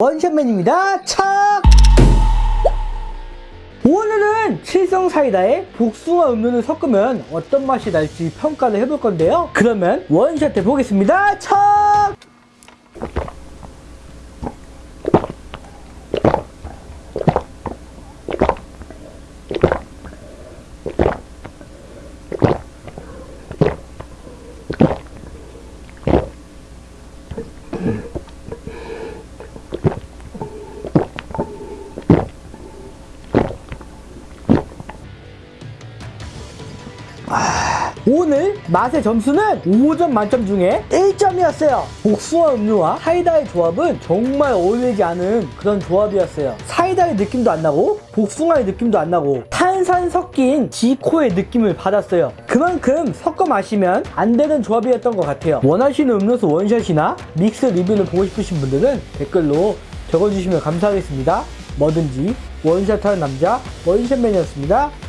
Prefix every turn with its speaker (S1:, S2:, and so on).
S1: 원샷맨입니다. 착! 오늘은 칠성 사이다에 복숭아 음료를 섞으면 어떤 맛이 날지 평가를 해볼 건데요. 그러면 원샷 해보겠습니다. 착! 오늘 맛의 점수는 5점 만점 중에 1점이었어요. 복숭아 음료와 사이다의 조합은 정말 어울리지 않은 그런 조합이었어요. 사이다의 느낌도 안 나고 복숭아의 느낌도 안 나고 탄산 섞인 지코의 느낌을 받았어요. 그만큼 섞어 마시면 안 되는 조합이었던 것 같아요. 원하시는 음료수 원샷이나 믹스 리뷰를 보고 싶으신 분들은 댓글로 적어주시면 감사하겠습니다. 뭐든지 원샷하는 남자 원샷맨이었습니다.